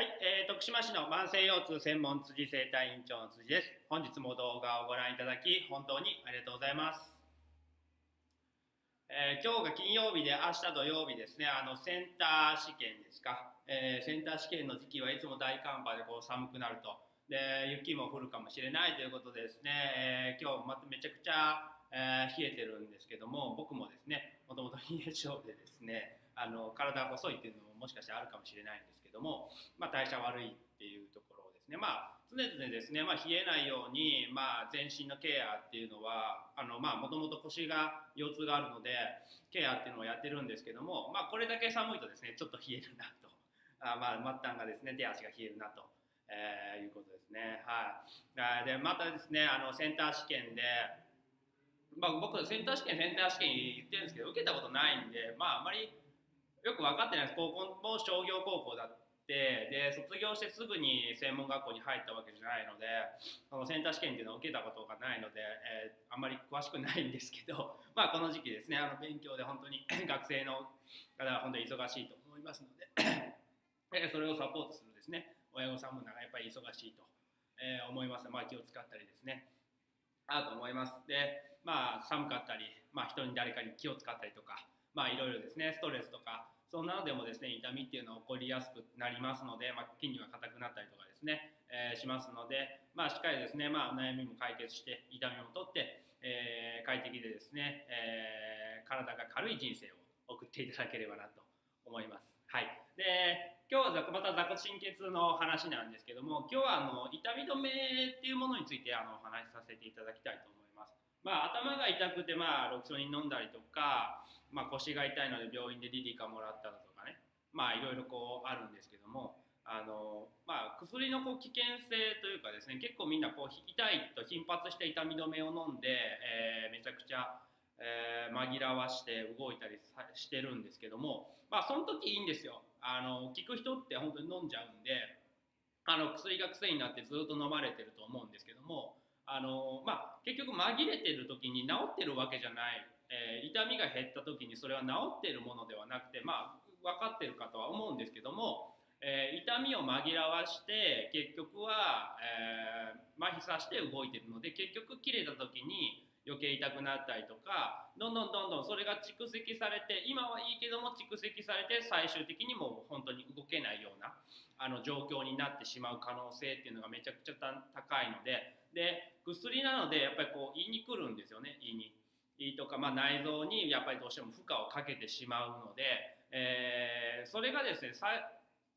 はい、えー、徳島市の慢性腰痛専門辻生態院長の辻です。本日も動画をご覧いただき本当にありがとうございます。えー、今日が金曜日で明日土曜日ですね、あのセンター試験ですか、えー、センター試験の時期はいつも大寒波でこう寒くなると、で雪も降るかもしれないということでですね、えー、今日まためちゃくちゃ、え冷えてるんですけども、僕もですね、もともと冷え性でですね、あの体が細いっていうのももしかしてあるかもしれないんですけども、まあ、代謝悪いっていうところですねまあ常々ですね、まあ、冷えないように、まあ、全身のケアっていうのはもともと腰が腰痛があるのでケアっていうのをやってるんですけども、まあ、これだけ寒いとですねちょっと冷えるなとあ、まあ、末端がですね手足が冷えるなと。えー、いうことですね。はい。で、またですね、あの、センター試験で、まあ、僕、センター試験、センター試験言ってるんですけど、受けたことないんで、まあ、あまりよく分かってないです。高校も商業高校だって。で卒業してすぐに専門学校に入ったわけじゃないのでそのセンター試験っていうのを受けたことがないので、えー、あんまり詳しくないんですけど、まあ、この時期ですね。あの勉強で本当に 学生の方は本当に忙しいと思いますので えそれをサポートするですね。親御さんもなんかやっぱり忙しいと、えー、思いますまあ、気を使ったりですね。あると思います。でまあ寒かったり、まあ、人に誰かに気を使ったりとかまあいろいろですね。ストレスとかそんなのでもですね痛みっていうのは起こりやすくなりますので、まあ、筋肉が硬くなったりとかですね、えー、しますので、まあ、しっかりですね、まあ、悩みも解決して痛みも取って、えー、快適でですね、えー、体が軽い人生を送っていただければなと思います。はい、で今日はまた座骨神経痛の話なんですけども今日はあの痛み止めっていうものについてあのお話しさせていただきたいと思います。まあ、頭が痛くて、まあ、ロキソニン飲んだりとか、まあ、腰が痛いので病院でリリカもらったとかね。まあいろいろこうあるんですけどもあの、まあ、薬のこう危険性というかですね結構みんなこう痛いと頻発して痛み止めを飲んで、えー、めちゃくちゃ、えー、紛らわして動いたりしてるんですけどもまあその時いいんですよ。あの効く人って本当に飲んじゃうんであの薬が癖になってずっと飲まれてると思うんですけどもあの、まあ、結局紛れてる時に治ってるわけじゃない。えー、痛みが減った時にそれは治ってるものではなくてまあ分かってるかとは思うんですけども、えー、痛みを紛らわして結局は、えー、麻痺させて動いてるので結局切れた時に余計痛くなったりとかどんどんどんどんそれが蓄積されて今はいいけども蓄積されて最終的にもう本当に動けないようなあの状況になってしまう可能性っていうのがめちゃくちゃ高いのでで薬なのでやっぱりこう胃に来るんですよね胃に胃。とか、まあ、内臓にやっぱりどうしても負荷をかけてしまうので、えー、それがですね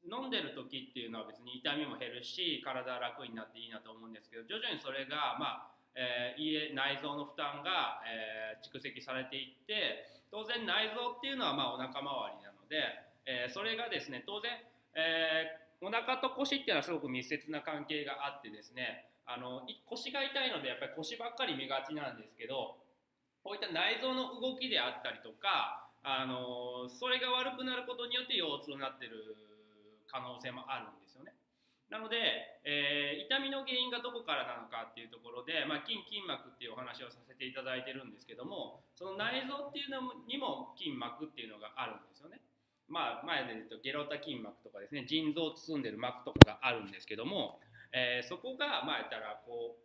飲んでる時っていうのは別に痛みも減るし体は楽になっていいなと思うんですけど徐々にそれがまあえー、内臓の負担が、えー、蓄積されていって当然内臓っていうのはまあお腹周りなので、えー、それがですね当然、え、お腹と腰っていうのはすごく密接な関係があってですねあの腰が痛いのでやっぱり腰ばっかり見がちなんですけどこういった内臓の動きであったりとか、あのそれが悪くなることによって腰痛になってる可能性もあるんですよね。なので、えー、痛みの原因がどこからなのかっていうところで、まあ、筋筋膜っていうお話をさせていただいてるんですけどもその内臓っていうのにも筋膜っていうのがあるんですよね。まあ、前で言うとゲロタ筋膜とかですね腎臓を包んでる膜とかがあるんですけども、えー、そこがまあ言ったらこう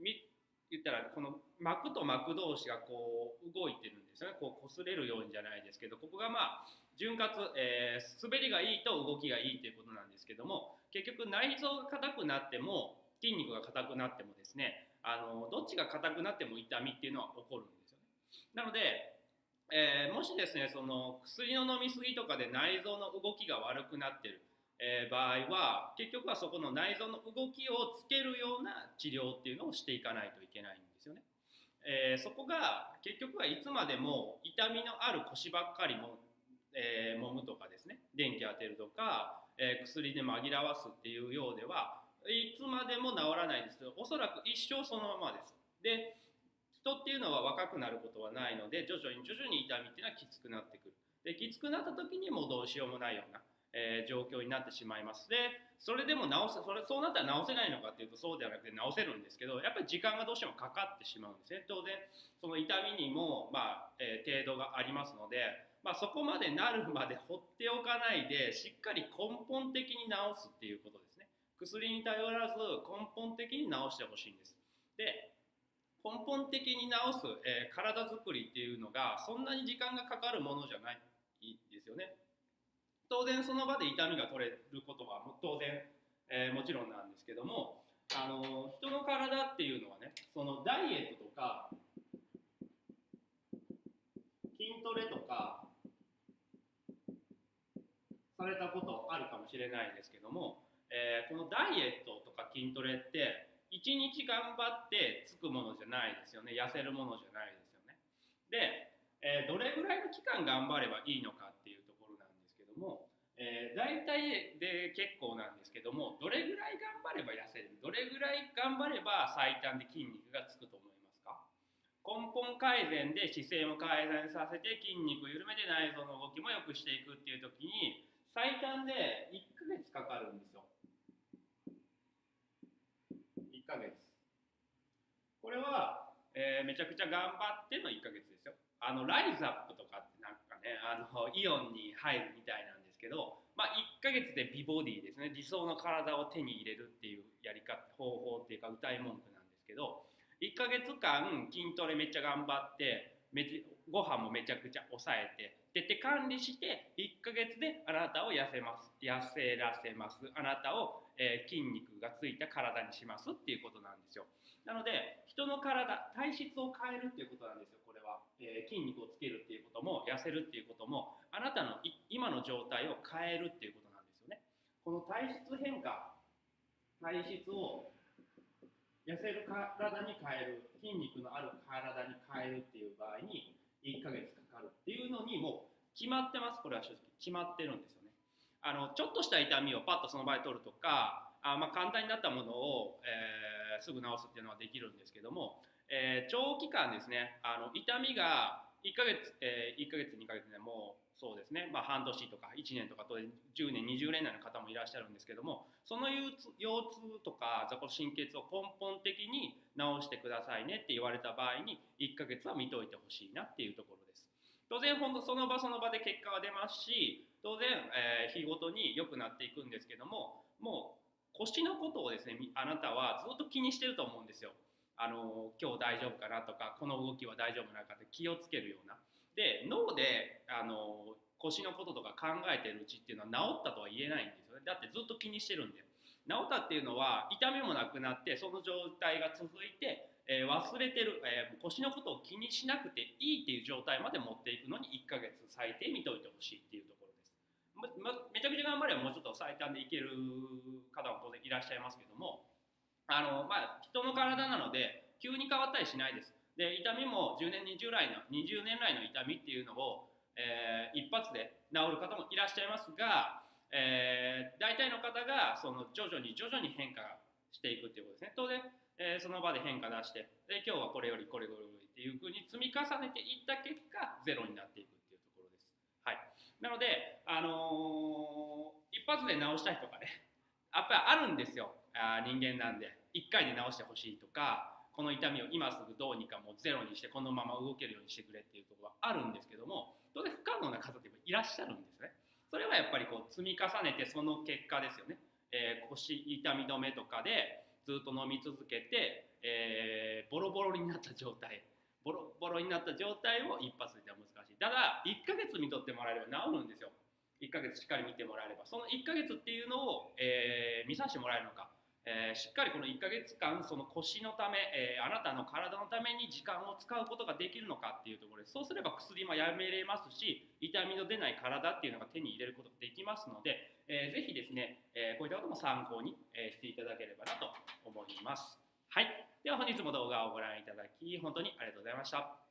言ったらこの膜と膜同士がこう動いてるんですよね。こう擦れるようにじゃないですけどここがまあ潤滑、えー、滑りがいいと動きがいいということなんですけども結局内臓が硬くなっても筋肉が硬くなってもですねあのどっちが硬くなっても痛みっていうのは起こるんですよね。なので、えー、もしですねその薬の飲み過ぎとかで内臓の動きが悪くなってるえー、場合は結局はそこの内臓の動きをつけるような治療っていうのをしていかないといけないんですよね。えー、そこが結局はいつまでも痛みのある腰ばっかりも、えー、揉むとかですね電気当てるとか、え薬で紛らわすっていうようではいつまでも治らないですけどおそらく一生そのままです。で人っていうのは若くなることはないので徐々に徐々に痛みっていうのはきつくなってくる。できつくなった時にもうどうしようもないようなえー、状況になってしまいます。でそれでも直せそれそうなったら直せないのかっていうとそうではなくて直せるんですけどやっぱり時間がどうしてもかかってしまうんですね。当然その痛みにも、まあえー、程度がありますのでまあ、そこまでなるまで放っておかないでしっかり根本的に治すっていうことですね。薬に頼らず根本的に治してほしいんです。で根本的に治す、えー、体づくりっていうのがそんなに時間がかかるものじゃないですよね。当然その場で痛みが取れることは当然、えー、もちろんなんですけどもあの人の体っていうのはねそのダイエットとか筋トレとかされたことあるかもしれないですけども、えー、このダイエットとか筋トレって1日頑張ってつくものじゃないですよね。痩せるものじゃないですよね。で、えー、どれぐらいの期間頑張ればいいのかっていうところなんですけども、えー、大体で結構なんですけどもどれぐらい頑張れば痩せる？どれぐらい頑張れば最短で筋肉がつくと思いますか？根本改善で姿勢も改善させて筋肉を緩めて内臓の動きも良くしていくっていう時に最短で1ヶ月かかるんですよ。ヶ月。これは、えー、めちゃくちゃ頑張っての1ヶ月ですよ。あのライズアップとかってなんかねあのイオンに入るみたいなんですけど、まあ、1ヶ月で美ボディですね。理想の体を手に入れるっていうやり方方法っていうか歌い文句なんですけど1ヶ月間筋トレめっちゃ頑張ってめご飯もめちゃくちゃ抑えて徹底管理して1ヶ月であなたを痩せます痩せらせます。あなたを、えー、筋肉がついた体にしますっていうことなんですよ。なので人の体体質を変えるっていうことなんですよこれは、えー、筋肉をつけるっていうことも痩せるっていうこともあなたの今の状態を変えるっていうことなんですよね。この体質変化体質を痩せる体に変える筋肉のある体に変えるっていう場合に1ヶ月かかるっていうのにもう決まってます。これは正直決まってるんですよね。あのちょっとした痛みをパッとその場合取るとかあまあ簡単になったものを、えー、すぐ治すっていうのはできるんですけども、えー、長期間ですねあの痛みが1ヶ月、えー、1ヶ月2ヶ月でもうそうですね、まあ、半年とか1年とかと10年20年代の方もいらっしゃるんですけどもその腰痛とか座骨神経痛を根本的に治してくださいねって言われた場合に1ヶ月は見といてほしいなっていうところです。当然本当その場その場で結果は出ますし当然、えー、日ごとに良くなっていくんですけどももう腰のことをですねあなたはずっと気にしてると思うんですよ。あの今日大丈夫かなとかこの動きは大丈夫なのかって気をつけるような。で脳であの腰のこととか考えてるうちっていうのは治ったとは言えないんですよね。だってずっと気にしてるんで。治ったっていうのは痛みもなくなってその状態が続いて、えー、忘れてる、えー、腰のことを気にしなくていいっていう状態まで持っていくのに1ヶ月最低見といてほしいっていうところです。ま、ま、めちゃくちゃ頑張ればもうちょっと最短でいける方も当然いらっしゃいますけどもあのまあ人の体なので急に変わったりしないです。で痛みも10年20来の20年来の痛みっていうのを、えー、一発で治る方もいらっしゃいますが、えー、大体の方がその徐々に徐々に変化していくっていうことですね。当然、えー、その場で変化出してで今日はこれよりこれよりっていうふうに積み重ねていった結果ゼロになっていくっていうところです。はい、なので、あの、一発で治したいとかねやっぱりあるんですよ。あ人間なんで1回で治してほしいとかこの痛みを今すぐどうにかもうゼロにしてこのまま動けるようにしてくれっていうところはあるんですけども当然不可能な方っていらっしゃるんですね。それはやっぱりこう積み重ねてその結果ですよね、えー、腰痛み止めとかでずっと飲み続けて、えー、ボロボロになった状態。ボロボロになった状態を一発では難しい。ただ1ヶ月見とってもらえれば治るんですよ。1ヶ月しっかり見てもらえれば。その1ヶ月っていうのを、えー、見させてもらえるのか。えー、しっかりこの1ヶ月間その腰のため、えー、あなたの体のために時間を使うことができるのかっていうところです。そうすれば薬もやめれますし痛みの出ない体っていうのが手に入れることができますので、えー、ぜひですね、えこういったことも参考に、えしていただければなと思います。はい。では本日も動画をご覧いただき本当にありがとうございました。